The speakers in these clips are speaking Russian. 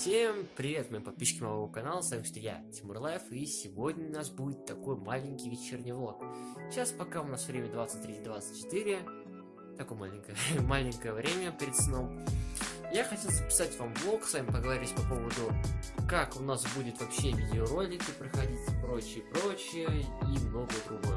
Всем привет, мои подписчики моего канала, с вами что я, Тимур Life, и сегодня у нас будет такой маленький вечерний влог. Сейчас пока у нас время 23.24, такое маленькое, маленькое время перед сном. Я хотел записать вам влог, с вами поговорить по поводу, как у нас будет вообще видеоролики проходить, прочее, прочее, и многое другое.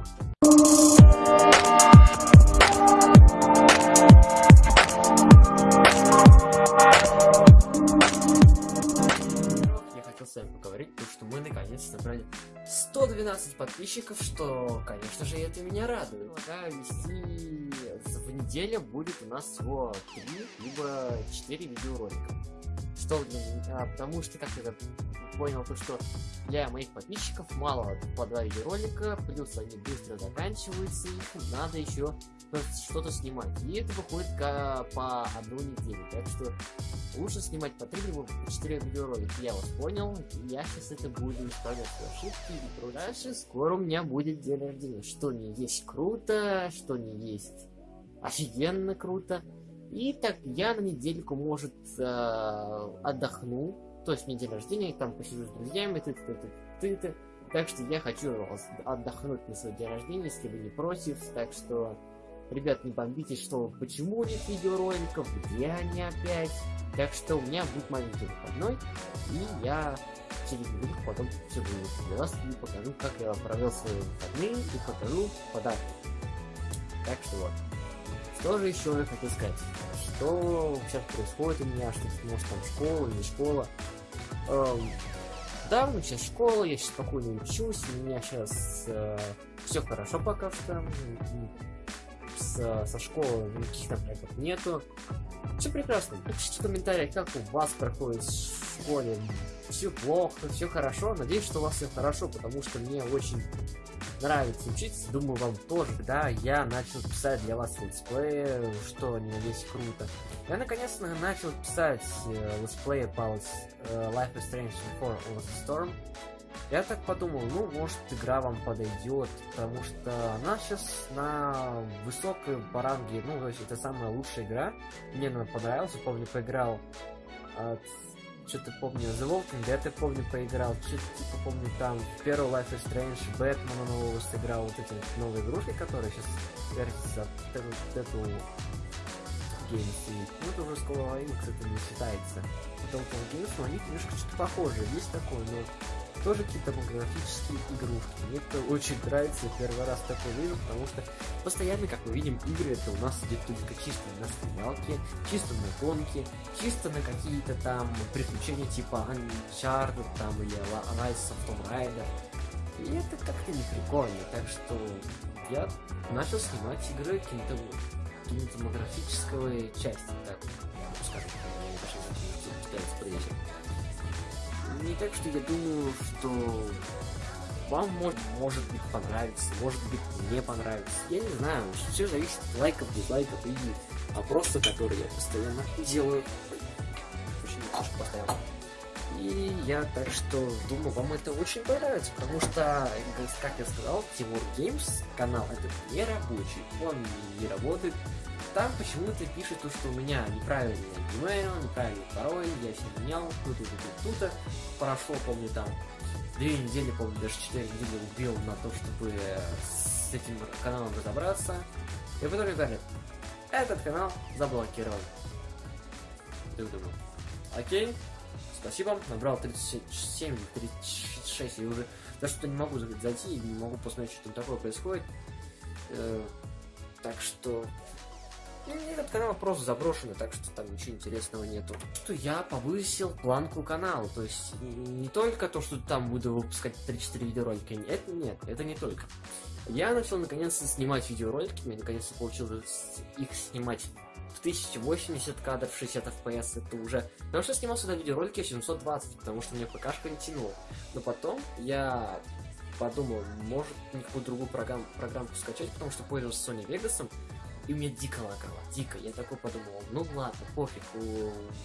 Вами поговорить, потому что мы наконец набрали 112 подписчиков, что, конечно же, это меня радует. Да, вести в неделю будет у нас всего 3 либо 4 видеоролика. Что для меня, потому что, как я понял, то, что для моих подписчиков мало по 2 видеоролика, плюс они быстро заканчиваются, их надо еще что-то снимать. И это выходит по одну неделю. Так что лучше снимать по 3 либо по 4 видеоролика. Я вас понял. Я сейчас это буду исправлять ошибки. И дальше скоро у меня будет день рождения. Что не есть круто, что не есть офигенно круто. И так я на недельку, может, э, отдохну. То есть мне день рождения, там посижу с друзьями, ты ты ты ты ты Так что я хочу отдохнуть на свой день рождения, если вы не против. Так что Ребят, не бомбите, что почему нет видеороликов, где они опять. Так что у меня будет маленький выходной, и я через неделю потом все выложу для вас и покажу, как я провел свои выходные, и покажу подарки. Так что вот. Что же еще я хотел сказать? Что сейчас происходит у меня, что может там школа или школа. Эм, да, ну сейчас школа, я сейчас спокойно учусь, у меня сейчас э, все хорошо пока что с, со школы никаких там проектов нету. Все прекрасно. Напишите в комментариях, как у вас проходит в школе. Все плохо, все хорошо. Надеюсь, что у вас все хорошо, потому что мне очень нравится учиться. Думаю, вам тоже. Да, я начал писать для вас летсплеи, что они надеюсь круто. Я наконец-то начал писать э, летсплеи по э, Life is Strange Before All the Storm. Я так подумал, ну, может, игра вам подойдет, потому что она сейчас на высокой баранге, ну, то есть это самая лучшая игра. Мне она понравилась, помню, поиграл от что-то помню, The Walking Dead, я помню, поиграл, что-то типа помню там, первый Life is Strange, Бэтмена нового сыграл, вот эти новые игрушки, которые сейчас вертятся, вот эту Games, ну это уже School of кстати, не считается. Telltale Games, но они немножко что-то похожи, есть такое, но тоже какие-то графические игрушки. Мне это очень нравится, я первый раз такое вижу, потому что постоянно, как мы видим, игры это у нас идет только чисто на стрелялке, чисто на гонки, чисто на какие-то там приключения типа Uncharted там или Rise of Tomb Raider. И это как-то не прикольно, так что я начал снимать игры каким-то кинематографической части, так скажем, я даже пытаюсь подвесить не так, что я думаю, что вам может, может быть понравится, может быть не понравится. Я не знаю, все зависит от лайков, дизлайков и опроса, которые я постоянно делаю. И я так что думаю, вам это очень понравится, потому что, как я сказал, Тимур Геймс канал это не рабочий, он не работает там почему-то пишет то, что у меня неправильный email, неправильный пароль, я все менял, тут тут тут тут Прошло, помню, там две недели, помню, даже четыре недели убил на то, чтобы с этим каналом разобраться. И в итоге говорят, этот канал заблокирован. Ты думал, окей, спасибо, набрал 37, 36, и уже даже что не могу зайти, не могу посмотреть, что там такое происходит. Э, так что этот канал просто заброшенный, так что там ничего интересного нету. Что я повысил планку канала, то есть не только то, что там буду выпускать 3-4 видеоролика, это нет, это не только. Я начал наконец-то снимать видеоролики, мне наконец-то получилось их снимать в 1080 кадров, 60 FPS, это уже... Потому что снимал сюда видеоролики в 720, потому что мне ПКшка не тянула. Но потом я подумал, может никакую другую программу, программку скачать, потому что пользовался Sony Vegas, и у меня дико лагало, дико. Я такой подумал, ну ладно, пофиг,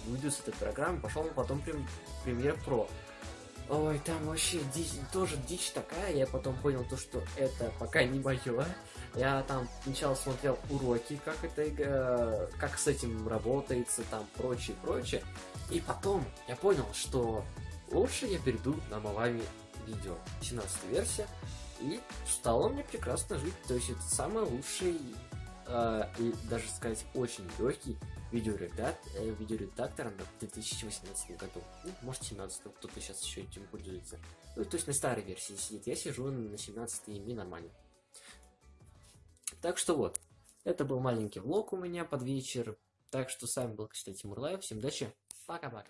уйду с этой программы, пошел потом прем, Premiere Pro. Ой, там вообще дичь, тоже дичь такая, я потом понял то, что это пока не мое. Я там сначала смотрел уроки, как это, как с этим работается, там прочее, прочее. И потом я понял, что лучше я перейду на Мавами видео. 17 версия. И стало мне прекрасно жить. То есть это самый лучший э, и даже сказать очень легкий видеоредак, э, видеоредактор в 2018 году. Ну, может 17 кто-то сейчас еще этим пользуется. Ну, то есть на старой версии сидит. Я сижу на 17 и мне нормально. Так что вот. Это был маленький влог у меня под вечер. Так что с вами был, кстати, Тимур Лайв. Всем удачи. Пока-пока.